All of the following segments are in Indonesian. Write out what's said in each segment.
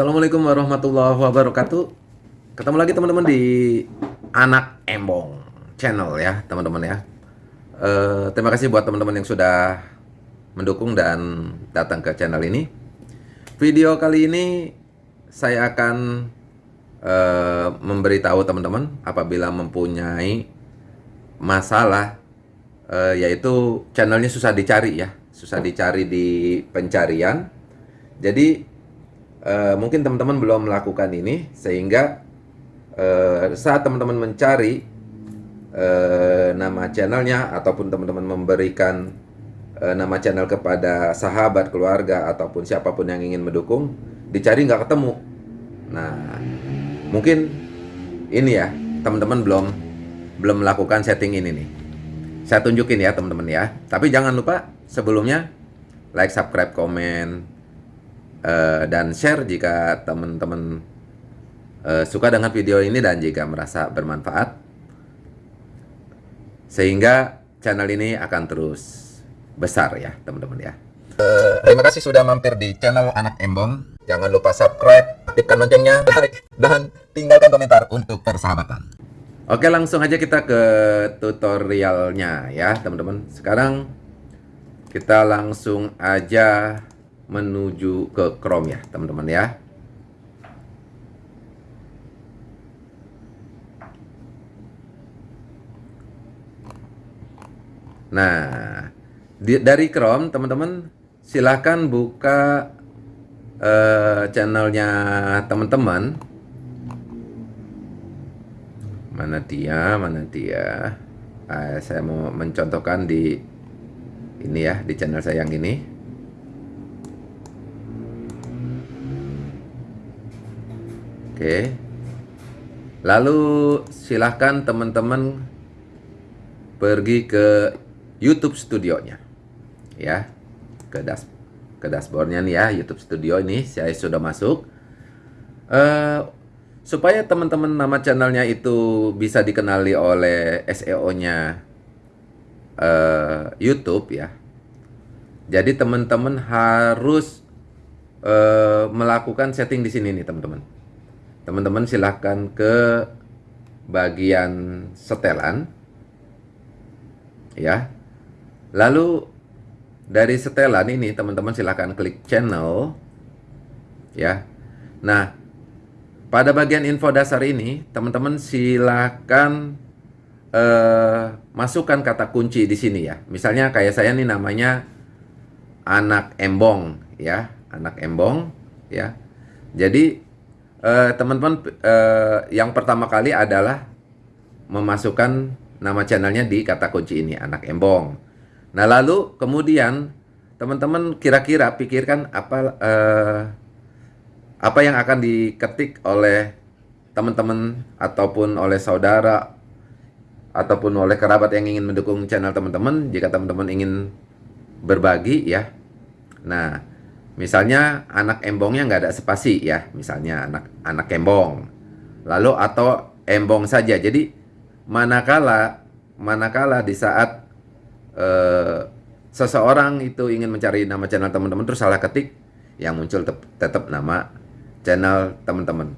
Assalamualaikum warahmatullahi wabarakatuh. Ketemu lagi teman-teman di Anak Embong channel ya, teman-teman ya. Uh, terima kasih buat teman-teman yang sudah mendukung dan datang ke channel ini. Video kali ini saya akan uh, memberitahu teman-teman apabila mempunyai masalah uh, yaitu channelnya susah dicari ya, susah dicari di pencarian. Jadi uh, mungkin teman-teman belum melakukan ini sehingga uh, saat teman-teman mencari uh, nama channelnya ataupun teman-teman memberikan uh, nama channel kepada sahabat keluarga ataupun siapa pun yang ingin mendukung dicari nggak ketemu. Nah mungkin ini ya teman-teman belum belum melakukan setting ini nih. Saya tunjukin ya teman-teman ya. Tapi jangan lupa sebelumnya like subscribe komen uh, dan share jika teman-teman uh, suka dengan video ini dan jika merasa bermanfaat. Sehingga channel ini akan terus besar ya teman-teman ya. Uh, terima kasih sudah mampir di channel anak embong. Jangan lupa subscribe aktifkan loncengnya dan tinggalkan komentar untuk persahabatan. Oke langsung aja kita ke tutorialnya ya teman-teman. Sekarang kita langsung aja menuju ke Chrome ya teman-teman ya. Nah di, dari Chrome teman-teman silahkan buka uh, channelnya teman-teman. Mana dia mana dia? Uh, saya mau mencontohkan di ini ya di channel saya yang ini Oke. Lalu silahkan teman-teman pergi ke YouTube studionya. Ya. Ke das ke dashboardnya nih ya, YouTube Studio ini saya sudah masuk. Uh, supaya teman-teman nama channelnya itu bisa dikenali oleh SEO-nya uh, eh, YouTube ya. Jadi teman-teman harus uh, melakukan setting di sini nih teman-teman teman-teman silahkan ke bagian setelan. Ya. Lalu dari setelan ini teman-teman silahkan klik channel. Ya. Nah pada bagian info dasar ini teman-teman silahkan uh, masukkan kata kunci di sini ya. Misalnya kayak saya nih namanya anak embong ya. Anak embong ya. Jadi Eh, teman-teman uh, yang pertama kali adalah memasukkan nama channelnya di kata kunci ini anak embong. Nah lalu kemudian teman-teman kira-kira pikirkan apa uh, apa yang akan diketik oleh teman-teman ataupun oleh saudara ataupun oleh kerabat yang ingin mendukung channel teman-teman jika teman-teman ingin berbagi ya. Nah Misalnya anak embongnya nggak ada spasi ya, misalnya anak anak embong. Lalu atau embong saja. Jadi manakala manakala di saat uh, seseorang itu ingin mencari nama channel teman-teman terus salah ketik yang muncul tetap nama channel teman-teman.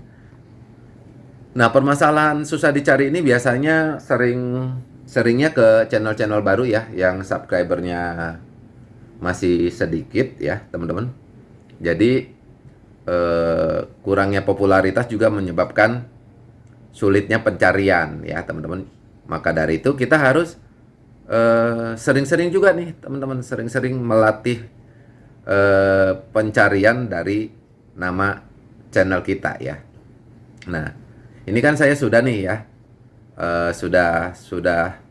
Nah, permasalahan susah dicari ini biasanya sering seringnya ke channel-channel baru ya yang subscribernya masih sedikit ya, teman-teman. Jadi eh, kurangnya popularitas juga menyebabkan sulitnya pencarian ya teman-teman. Maka dari itu kita harus eh, sering-sering eh, juga nih teman-teman sering-sering melatih eh, pencarian dari nama channel kita ya. Nah ini kan saya sudah nih ya eh, sudah sudah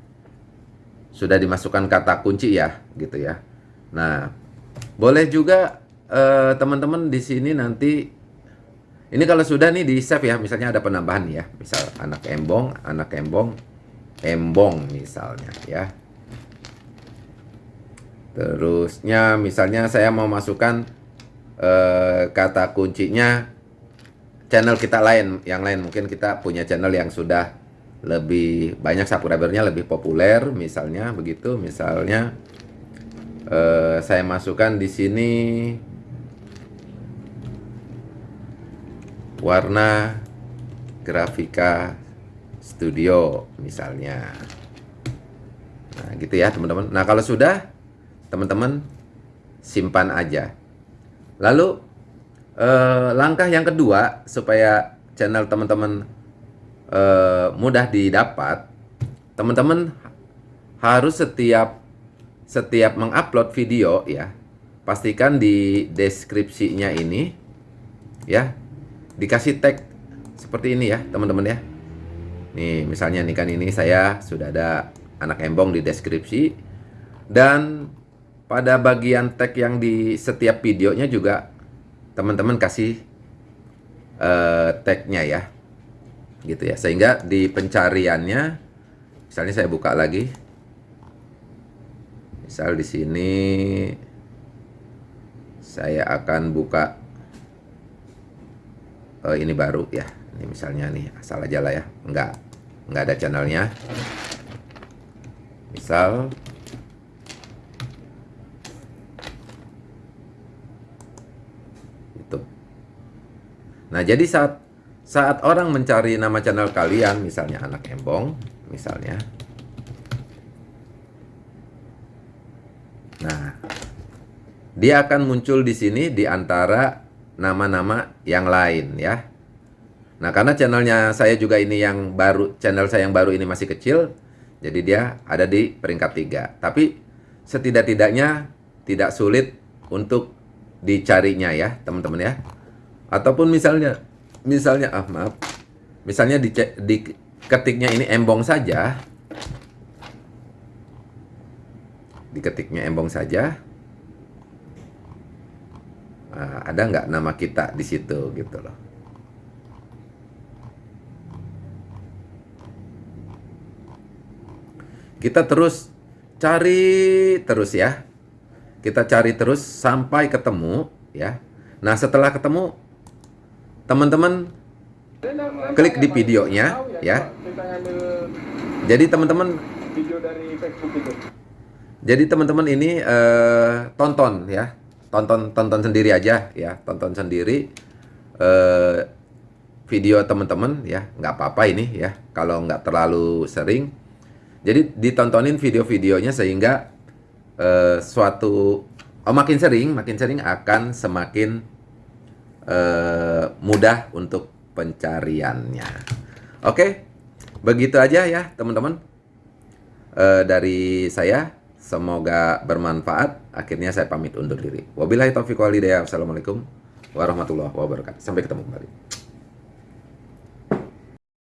sudah dimasukkan kata kunci ya gitu ya. Nah boleh juga teman-teman uh, di sini nanti ini kalau sudah nih di save ya, misalnya ada penambahan ya, misal anak embong, anak embong, embong misalnya ya. Terusnya misalnya saya mau masukkan uh, kata kuncinya channel kita lain, yang lain mungkin kita punya channel yang sudah lebih banyak subscribernya lebih populer misalnya begitu, misalnya uh, saya masukkan di sini warna grafika studio misalnya. Nah gitu ya teman-teman. Nah kalau sudah teman-teman simpan aja. Lalu eh, langkah yang kedua supaya channel teman-teman eh, mudah didapat teman-teman harus setiap setiap mengupload video ya pastikan di deskripsinya ini ya dikasih tag seperti ini ya teman-teman ya. Nih misalnya nih kan ini saya sudah ada anak embong di deskripsi. Dan pada bagian tag yang di setiap videonya juga teman-teman kasih uh, tagnya ya. Gitu ya. Sehingga di pencariannya misalnya saya buka lagi. Misal di sini saya akan buka uh, ini baru ya. Ini misalnya nih asal aja lah ya. Enggak enggak ada channelnya. Misal. Itu nah jadi saat saat orang mencari nama channel kalian misalnya anak embong misalnya. Nah dia akan muncul di sini di antara nama-nama yang lain ya. Nah, karena channelnya saya juga ini yang baru, channel saya yang baru ini masih kecil, jadi dia ada di peringkat tiga. Tapi setidak-tidaknya tidak sulit untuk dicarinya ya, teman-teman ya. Ataupun misalnya, misalnya, ah maaf, misalnya di, di ketiknya ini embong saja, diketiknya embong saja, uh, ada nggak nama kita di situ gitu loh. Kita terus cari terus ya. Kita cari terus sampai ketemu ya. Nah, setelah ketemu teman-teman klik di videonya ya. Jadi teman-teman Jadi teman-teman ini uh, tonton ya tonton tonton sendiri aja ya. Tonton sendiri. Eh, video teman-teman ya. Nggak apa-apa ini ya. Kalau nggak terlalu sering. Jadi ditontonin video-videonya sehingga eh, suatu oh makin sering makin sering akan semakin eh, mudah untuk pencariannya. Oke? Begitu aja ya teman-teman eh, dari saya Semoga bermanfaat. Akhirnya saya pamit undur diri. Wabillahi taufiq walhidayah. Wassalamualaikum warahmatullahi wabarakatuh. Sampai ketemu kembali.